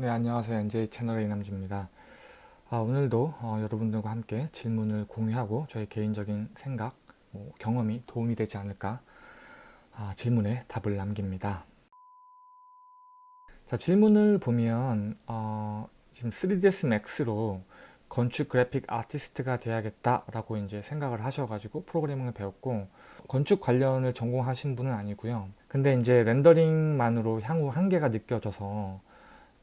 네 안녕하세요. NJ 채널의 이남주입니다. 아, 오늘도 어, 여러분들과 함께 질문을 공유하고 저의 개인적인 생각 뭐, 경험이 도움이 되지 않을까 아, 질문에 답을 남깁니다. 자 질문을 보면 어, 지금 3ds max로 건축 그래픽 아티스트가 돼야겠다 라고 이제 생각을 하셔가지고 프로그래밍을 배웠고 건축 관련을 전공하신 분은 아니고요. 근데 이제 렌더링만으로 향후 한계가 느껴져서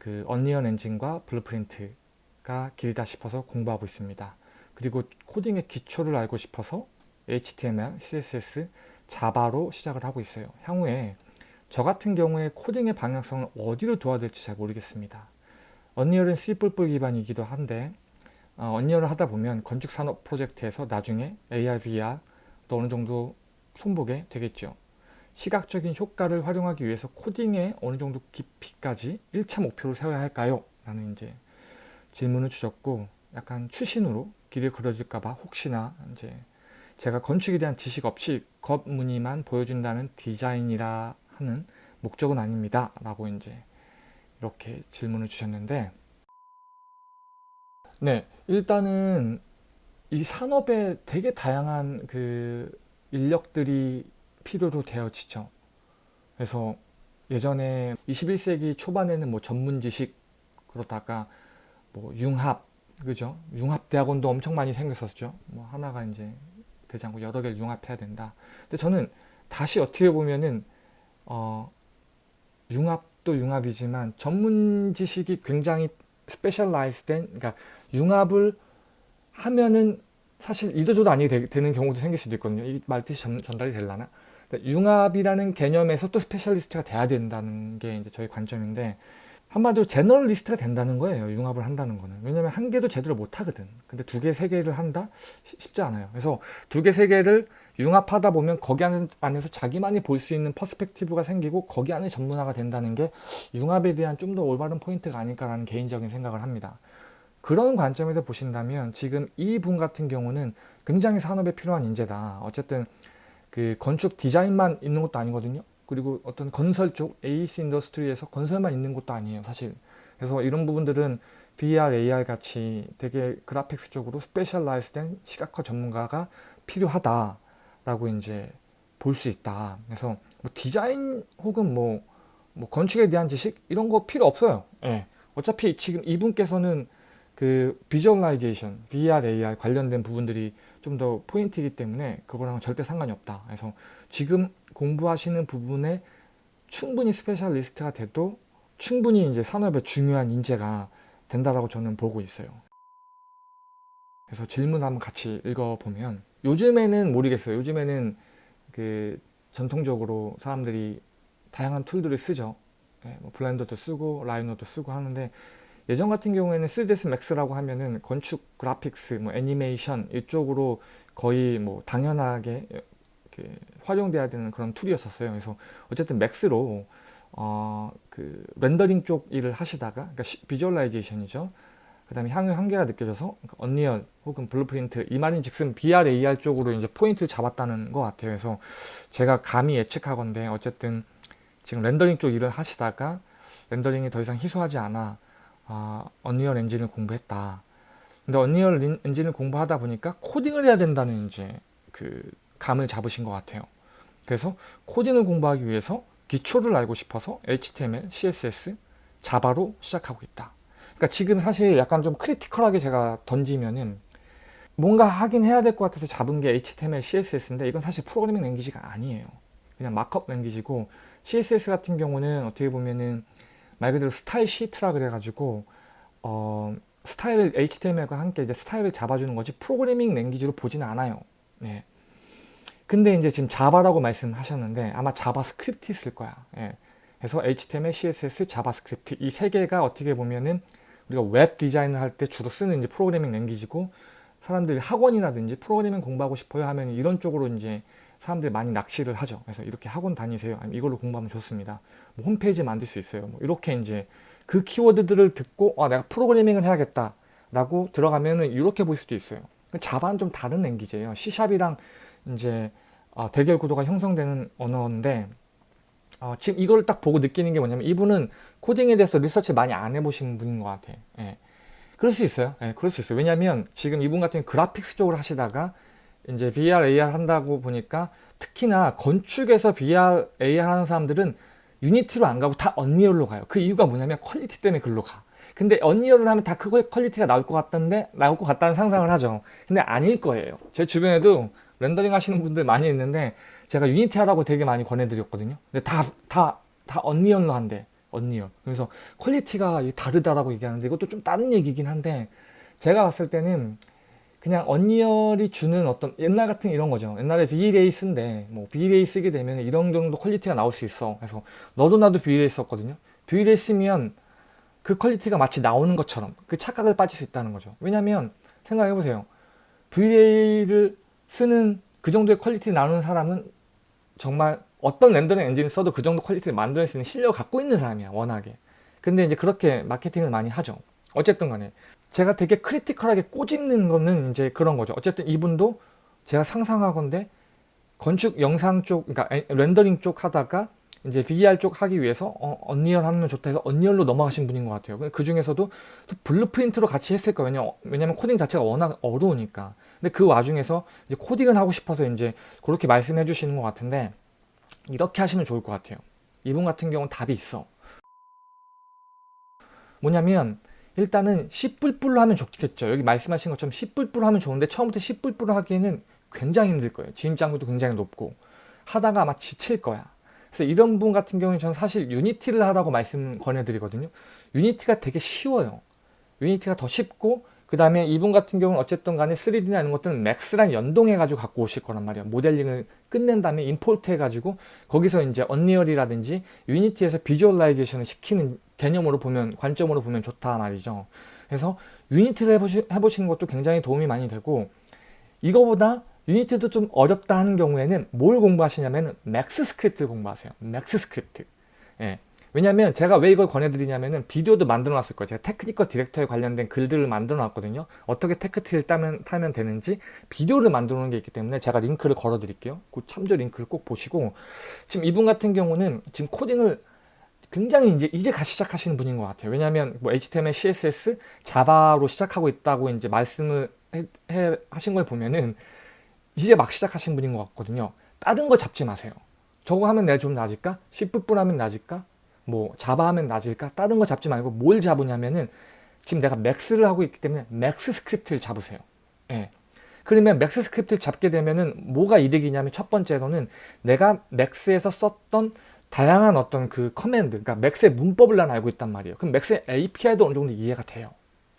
그 Unreal Engine과 Blueprint가 길이다 싶어서 공부하고 있습니다. 그리고 코딩의 기초를 알고 싶어서 HTML, CSS, Java로 시작을 하고 있어요. 향후에 저 같은 경우에 코딩의 방향성을 어디로 두어야 될지 잘 모르겠습니다. Unreal은 C++ 기반이기도 한데 어, Unreal을 하다 보면 건축산업 프로젝트에서 나중에 AR, VR 또 어느 정도 손보게 되겠죠. 시각적인 효과를 활용하기 위해서 코딩에 어느 정도 깊이까지 1차 목표를 세워야 할까요? 라는 이제 질문을 주셨고 약간 추신으로 길이 그려질까봐 혹시나 이제 제가 건축에 대한 지식 없이 겉무늬만 보여준다는 디자인이라 하는 목적은 아닙니다. 라고 이제 이렇게 질문을 주셨는데 네 일단은 이 산업에 되게 다양한 그 인력들이 필요로 되어지죠. 그래서 예전에 21세기 초반에는 뭐 전문 지식 그러다가 뭐 융합 그죠? 융합 대학원도 엄청 많이 생겼었죠. 뭐 하나가 이제 되지 않고 여러 개를 융합해야 된다. 근데 저는 다시 어떻게 보면은 어 융합도 융합이지만 전문 지식이 굉장히 specialized된 그러니까 융합을 하면은 사실 이도저도 아니게 되, 는 경우도 생길 수도 있거든요. 이 말뜻이 전, 전달이 될라나? 그러니까 융합이라는 개념에서 또 specialist가 돼야 된다는 게 이제 저희 관점인데 한마디로 generalist가 된다는 거예요. 융합을 한다는 거는. 왜냐면 한 개도 제대로 못 하거든. 근데 두 개, 세 개를 한다? 쉽지 않아요. 그래서 두 개, 세 개를 융합하다 보면 거기 안에서 자기만이 볼 수 있는 perspective가 생기고 거기 안에 전문화가 된다는 게 융합에 대한 좀 더 올바른 포인트가 아닐까라는 개인적인 생각을 합니다. 그런 관점에서 보신다면 지금 이 분 같은 경우는 굉장히 산업에 필요한 인재다. 어쨌든 그 건축 디자인만 있는 것도 아니거든요. 그리고 어떤 건설 쪽 AEC industry에서 건설만 있는 것도 아니에요. 사실. 그래서 이런 부분들은 VR, AR 같이 되게 graphics 쪽으로 specialized된 시각화 전문가가 필요하다라고 이제 볼 수 있다. 그래서 뭐 디자인 혹은 뭐, 뭐 건축에 대한 지식 이런 거 필요 없어요. 예. 어차피 지금 이분께서는 그 visualization, VR, AR 관련된 부분들이 좀 더 포인트이기 때문에 그거랑은 절대 상관이 없다. 그래서 지금 공부하시는 부분에 충분히 specialist가 돼도 충분히 이제 산업의 중요한 인재가 된다라고 저는 보고 있어요. 그래서 질문 한번 같이 읽어보면 요즘에는 모르겠어요. 요즘에는 그 전통적으로 사람들이 다양한 tool들을 쓰죠. 네, 뭐 Blender도 쓰고 Rhino도 쓰고 하는데 예전 같은 경우에는 3ds max라고 하면은 건축 graphics, 뭐 애니메이션 이쪽으로 거의 뭐 당연하게 활용돼야 되는 그런 tool이었었어요. 그래서 어쨌든 Max로 어, 그 rendering 쪽 일을 하시다가 그러니까 visualization이죠. 그 다음에 향후 한계가 느껴져서 그러니까 Unreal 혹은 Blueprint 이 말인 즉슨 VR, AR 쪽으로 이제 포인트를 잡았다는 것 같아요. 그래서 제가 감히 예측하건데 어쨌든 지금 rendering 쪽 일을 하시다가 rendering이 더 이상 희소하지 않아 아, Unreal Engine을 공부했다. 근데 Unreal Engine을 공부하다 보니까 코딩을 해야 된다는 이제 그 감을 잡으신 것 같아요. 그래서 코딩을 공부하기 위해서 기초를 알고 싶어서 HTML, CSS, Java로 시작하고 있다. 그러니까 지금 사실 약간 좀 critical하게 제가 던지면은 뭔가 하긴 해야 될 것 같아서 잡은 게 HTML, CSS인데 이건 사실 programming language가 아니에요. 그냥 markup language고 CSS 같은 경우는 어떻게 보면은 말 그대로 style sheet라 그래가지고 어, 스타일을 HTML과 함께 이제 스타일을 잡아주는 거지 programming language로 보지는 않아요. 네. 근데 이제 지금 Java라고 말씀하셨는데 아마 JavaScript일 거야. 예. 그래서 HTML, CSS, JavaScript 이 세 개가 어떻게 보면은 우리가 웹 디자인을 할 때 주로 쓰는 이제 programming language고 사람들이 학원이라든지 프로그래밍 공부하고 싶어요 하면 이런 쪽으로 이제 사람들이 많이 낚시를 하죠. 그래서 이렇게 학원 다니세요. 아니면 이걸로 공부하면 좋습니다. 뭐 홈페이지 만들 수 있어요. 뭐 이렇게 이제 그 키워드들을 듣고 아 내가 프로그래밍을 해야겠다 라고 들어가면은 이렇게 볼 수도 있어요. Java는 좀 다른 language예요. C샵이랑 이제 아, 대결 구도가 형성되는 언어인데 어, 지금 이걸 딱 보고 느끼는 게 뭐냐면 이분은 코딩에 대해서 리서치 많이 안 해보신 분인 것 같아. 예. 그럴 수 있어요. 예, 그럴 수 있어요. 왜냐면 지금 이분 같은 graphics 쪽으로 하시다가 이제 VR, AR 한다고 보니까 특히나 건축에서 VR, AR 하는 사람들은 Unity로 안 가고 다 Unreal로 가요. 그 이유가 뭐냐면 quality 때문에 글로 가. 근데 Unreal을 하면 다 그거의 quality가 나올 것 같던데 나올 것 같다는 상상을 하죠. 근데 아닐 거예요. 제 주변에도 렌더링 하시는 분들 많이 있는데 제가 Unity 하라고 되게 많이 권해드렸거든요. 근데 다, 다, 다 Unreal로 한대. Unreal. 그래서 quality가 다르다라고 얘기하는데 이것도 좀 다른 얘기긴 한데 제가 봤을 때는 그냥 Unreal이 주는 어떤 옛날 같은 이런 거죠. 옛날에 V-Ray 쓴데 뭐 V-Ray 쓰게 되면 이런 정도 quality가 나올 수 있어. 그래서 너도 나도 V-Ray 썼거든요. V-Ray 쓰면 그 quality가 마치 나오는 것처럼 그 착각을 빠질 수 있다는 거죠. 왜냐면 생각해 보세요. V-Ray를 쓰는 그 정도의 quality 나오는 사람은 정말 어떤 렌더링 엔진을 써도 그 정도 quality를 만들 수 있는 실력을 갖고 있는 사람이야 워낙에 근데 이제 그렇게 마케팅을 많이 하죠 어쨌든 간에 제가 되게 critical하게 꼬집는 거는 이제 그런 거죠 어쨌든 이분도 제가 상상하건데 건축 영상 쪽 그러니까 렌더링 쪽 하다가 이제 VR 쪽 하기 위해서 어, Unreal 하면 좋다 해서 Unreal로 넘어가신 분인 것 같아요 그 중에서도 또 Blueprint로 같이 했을 거예요 왜냐면 코딩 자체가 워낙 어려우니까 근데 그 와중에서 이제 코딩을 하고 싶어서 이제 그렇게 말씀해 주시는 것 같은데 이렇게 하시면 좋을 것 같아요. 이분 같은 경우는 답이 있어. 뭐냐면 일단은 C++로 하면 좋겠죠. 여기 말씀하신 것처럼 C++로 하면 좋은데 처음부터 C++로 하기에는 굉장히 힘들 거예요. 진입장벽도 굉장히 높고 하다가 아마 지칠 거야. 그래서 이런 분 같은 경우는 저는 사실 Unity를 하라고 말씀 권해드리거든요. Unity가 되게 쉬워요. Unity가 더 쉽고 그 다음에 이분 같은 경우는 어쨌든 간에 3D나 이런 것들은 Max랑 연동해 가지고 갖고 오실 거란 말이에요 모델링을 끝낸 다음에 import 해 가지고 거기서 이제 Unreal이라든지 Unity에서 visualization을 시키는 개념으로 보면 관점으로 보면 좋다 말이죠 그래서 Unity를 해보시, 해보시는 것도 굉장히 도움이 많이 되고 이거보다 Unity도 좀 어렵다 하는 경우에는 뭘 공부하시냐면 MAXScript를 공부하세요 MAXScript 예. 왜냐면 제가 왜 이걸 권해드리냐면은 비디오도 만들어 놨을 거예요. 제가 technical director에 관련된 글들을 만들어 놨거든요. 어떻게 테크트리를 따면, 타면 되는지 비디오를 만들어 놓은 게 있기 때문에 제가 링크를 걸어 드릴게요. 그 참조 링크를 꼭 보시고 지금 이분 같은 경우는 지금 코딩을 굉장히 이제 이제 가 시작하시는 분인 것 같아요. 왜냐하면 뭐 HTML, CSS, Java로 시작하고 있다고 이제 말씀을 해, 해, 하신 걸 보면은 이제 막 시작하신 분인 것 같거든요. 다른 거 잡지 마세요. 저거 하면 내가 좀 나을까? C++ 하면 나을까? 뭐 Java 하면 나을까? 다른 거 잡지 말고 뭘 잡으냐면은 지금 내가 Max를 하고 있기 때문에 MAXScript를 잡으세요. 예. 그러면 MAXScript를 잡게 되면은 뭐가 이득이냐면 첫 번째로는 내가 Max에서 썼던 다양한 어떤 그 command, 그러니까 Max의 문법을 난 알고 있단 말이에요. 그럼 Max의 API도 어느 정도 이해가 돼요.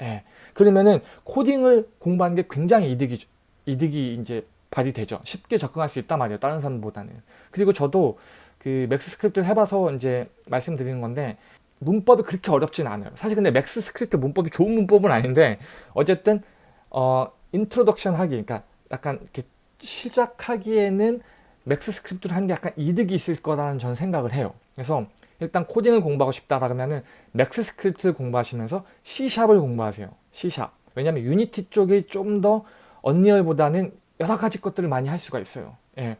예. 그러면은 코딩을 공부하는 게 굉장히 이득이, 이득이 이제 발휘되죠. 쉽게 접근할 수 있단 말이에요. 다른 사람보다는. 그리고 저도 그 MAXScript를 해봐서 이제 말씀드리는 건데 문법이 그렇게 어렵진 않아요. 사실 근데 MAXScript 문법이 좋은 문법은 아닌데 어쨌든 어 introduction 하기 그러니까 약간 이렇게 시작하기에는 MAXScript를 하는 게 약간 이득이 있을 거라는 저는 생각을 해요. 그래서 일단 코딩을 공부하고 싶다 그러면은 맥스 스크립트를 공부하시면서 C샵을 공부하세요. C샵. 왜냐면 Unity 쪽이 좀 더 Unreal보다는 여러 가지 것들을 많이 할 수가 있어요. 예.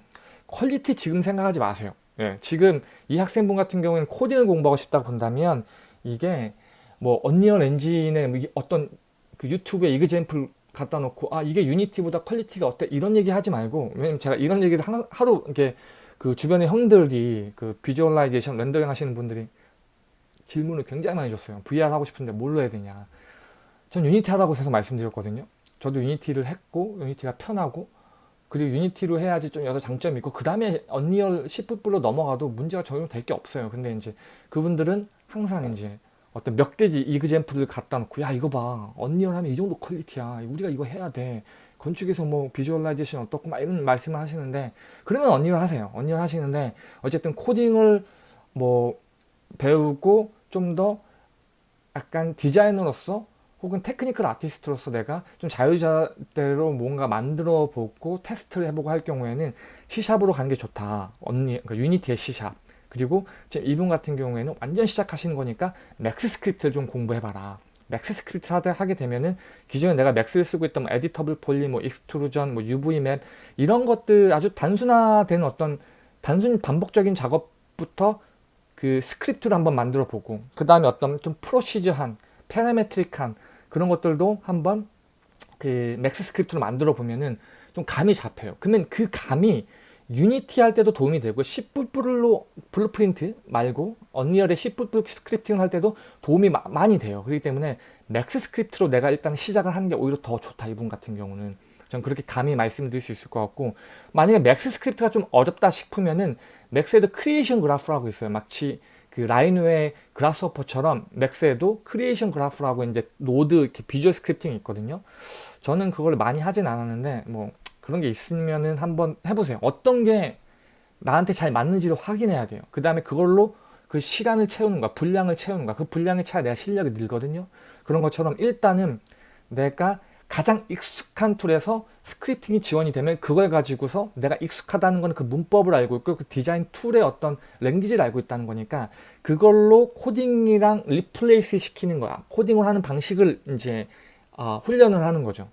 quality 지금 생각하지 마세요. 예, 지금 이 학생분 같은 경우에는 코딩을 공부하고 싶다고 본다면 이게 뭐 Unreal Engine의 뭐 어떤 그 유튜브에 example 갖다 놓고 아 이게 Unity보다 quality가 어때? 이런 얘기 하지 말고 왜냐면 제가 이런 얘기를 하루 이렇게 그 주변의 형들이 그 visualization 렌더링 하시는 분들이 질문을 굉장히 많이 줬어요. VR 하고 싶은데 뭘로 해야 되냐. 전 Unity 하라고 계속 말씀드렸거든요. 저도 Unity를 했고 Unity가 편하고 그리고 Unity로 해야지 좀 여러 장점이 있고 그 다음에 언리얼 10풋불로 넘어가도 문제가 전혀 될게 없어요. 근데 이제 그분들은 항상 이제 어떤 몇 가지 example을 갖다 놓고 야 이거 봐 Unreal 하면 이 정도 quality야 우리가 이거 해야 돼 건축에서 뭐 visualization 어떻고 막 이런 말씀을 하시는데 그러면 Unreal 하세요 Unreal 하시는데 어쨌든 코딩을 뭐 배우고 좀 더 약간 디자이너로서 혹은 technical artist로서 내가 좀 자유자재로 뭔가 만들어 보고 테스트를 해보고 할 경우에는 C샵으로 가는 게 좋다. 언니, 그러니까 유니티의 C샵. 그리고 지금 이분 같은 경우에는 완전 시작하시는 거니까 MAXScript를 좀 공부해봐라. MAXScript를 하게 되면은 기존에 내가 Max를 쓰고 있던 뭐 editable poly, 뭐 extrusion, 뭐 UV map 이런 것들 아주 단순화된 어떤 단순 반복적인 작업부터 그 스크립트를 한번 만들어 보고 그 다음에 어떤 좀 procedure한 parametric한 그런 것들도 한번 그 MAXScript로 만들어 보면은 좀 감이 잡혀요. 그러면 그 감이 Unity 할 때도 도움이 되고 C++ 로 블루프린트 말고 언리얼의 C++ 스크립팅 할 때도 도움이 마, 많이 돼요. 그렇기 때문에 MAXScript로 내가 일단 시작을 하는 게 오히려 더 좋다. 이분 같은 경우는. 전 그렇게 감히 말씀드릴 수 있을 것 같고 만약에 MAXScript가 좀 어렵다 싶으면은 Max에도 creation graph라고 있어요. 마치 그 라이노의 그라스호퍼처럼 맥스에도 크리에이션 그래프라고 이제 node 이렇게 visual scripting이 있거든요. 저는 그걸 많이 하진 않았는데 뭐 그런 게 있으면은 한번 해보세요. 어떤 게 나한테 잘 맞는지를 확인해야 돼요. 그 다음에 그걸로 그 시간을 채우는 거야. 분량을 채우는 거야. 그 분량에 차야 내가 실력이 늘거든요. 그런 것처럼 일단은 내가 가장 익숙한 tool에서 scripting이 지원이 되면 그걸 가지고서 내가 익숙하다는 건 그 문법을 알고 있고 그 디자인 tool의 어떤 language를 알고 있다는 거니까 그걸로 코딩이랑 replace 시키는 거야. 코딩을 하는 방식을 이제 어, 훈련을 하는 거죠.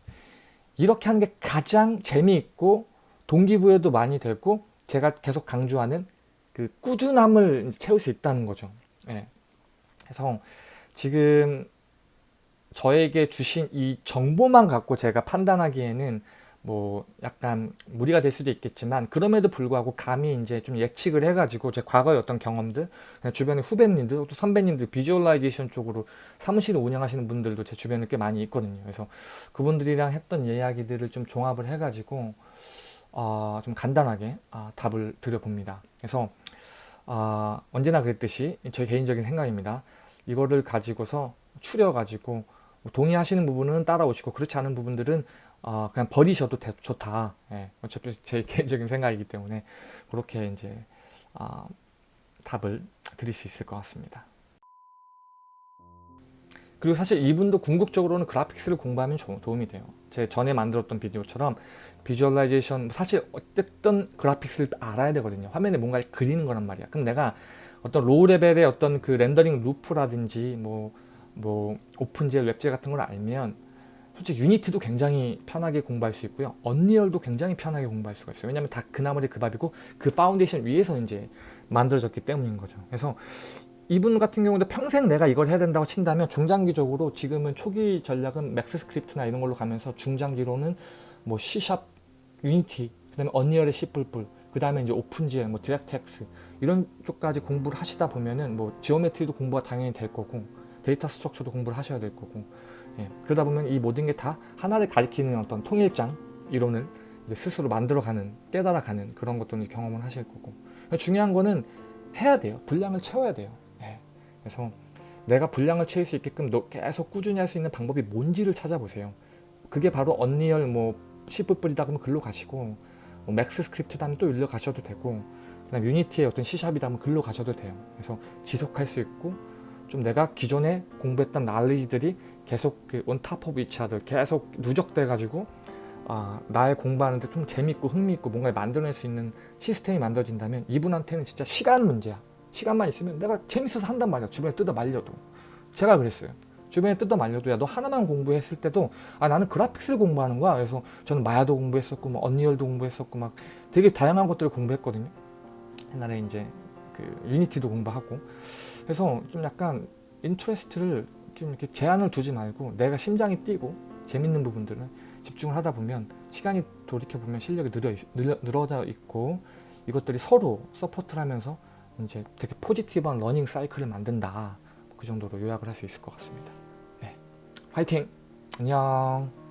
이렇게 하는 게 가장 재미있고 동기부여도 많이 되고 제가 계속 강조하는 그 꾸준함을 채울 수 있다는 거죠. 예. 그래서 지금 저에게 주신 이 정보만 갖고 제가 판단하기에는 뭐 약간 무리가 될 수도 있겠지만 그럼에도 불구하고 감히 이제 좀 예측을 해가지고 제 과거의 어떤 경험들 주변의 후배님들 또 선배님들 비주얼라이제이션 쪽으로 사무실을 운영하시는 분들도 제 주변에 꽤 많이 있거든요. 그래서 그분들이랑 했던 이야기들을 좀 종합을 해가지고 어, 좀 간단하게 어, 답을 드려봅니다. 그래서 어, 언제나 그랬듯이 제 개인적인 생각입니다. 이거를 가지고서 추려 가지고 동의하시는 부분은 따라오시고 그렇지 않은 부분들은 어, 그냥 버리셔도 되, 좋다. 예, 어차피 제 개인적인 생각이기 때문에 그렇게 이제 어, 답을 드릴 수 있을 것 같습니다. 그리고 사실 이분도 궁극적으로는 그래픽스를 공부하면 도움이 돼요. 제 전에 만들었던 비디오처럼 visualization 사실 어쨌든 그래픽스를 알아야 되거든요. 화면에 뭔가 그리는 거란 말이야. 그럼 내가 어떤 low level의 어떤 그 rendering loop라든지 뭐, 뭐 OpenGL, WebGL 같은 걸 알면 솔직히 Unity도 굉장히 편하게 공부할 수 있고요. Unreal도 굉장히 편하게 공부할 수가 있어요. 왜냐하면 다 그 나머지 그 밥이고 그 파운데이션 위에서 이제 만들어졌기 때문인 거죠. 그래서 이분 같은 경우도 평생 내가 이걸 해야 된다고 친다면 중장기적으로 지금은 초기 전략은 MaxScript나 이런 걸로 가면서 중장기로는 뭐 C샵, 유니티, 그 다음에 Unreal의 C++, 그 다음에 이제 OpenGL, 뭐 DirectX 이런 쪽까지 공부를 하시다 보면은 뭐 geometry도 공부가 당연히 될 거고 data structure도 공부를 하셔야 될 거고 예, 그러다 보면 이 모든 게 다 하나를 가리키는 어떤 통일장 이론을 스스로 만들어가는 깨달아가는 그런 것들을 경험을 하실 거고. 중요한 거는 해야 돼요. 분량을 채워야 돼요. 예, 그래서 내가 분량을 채울 수 있게끔 계속 꾸준히 할 수 있는 방법이 뭔지를 찾아보세요. 그게 바로 Unreal 뭐 C++이다 그러면 글로 가시고 뭐 MaxScript다 하면 또 일로 가셔도 되고 그다음 유니티의 어떤 C샵이다 하면 글로 가셔도 돼요. 그래서 지속할 수 있고 좀 내가 기존에 공부했던 날리지들이 계속 그 on top of each other 계속 누적돼 가지고 아, 나의 공부하는데 좀 재밌고 흥미있고 뭔가를 만들어낼 수 있는 시스템이 만들어진다면 이분한테는 진짜 시간 문제야. 시간만 있으면 내가 재밌어서 한단 말이야. 주변에 뜯어 말려도. 제가 그랬어요. 주변에 뜯어 말려도 야 너 하나만 공부했을 때도 아 나는 그래픽스를 공부하는 거야. 그래서 저는 Maya도 공부했었고 뭐 Unreal도 공부했었고 막 되게 다양한 것들을 공부했거든요. 옛날에 이제 그 Unity도 공부하고. 그래서 좀 약간 interest를 좀 이렇게 제한을 두지 말고 내가 심장이 뛰고 재밌는 부분들은 집중을 하다 보면 시간이 돌이켜보면 실력이 늘어, 늘어, 늘어져 있고 이것들이 서로 support를 하면서 이제 되게 positive한 learning cycle을 만든다 그 정도로 요약을 할 수 있을 것 같습니다 네. 화이팅! 안녕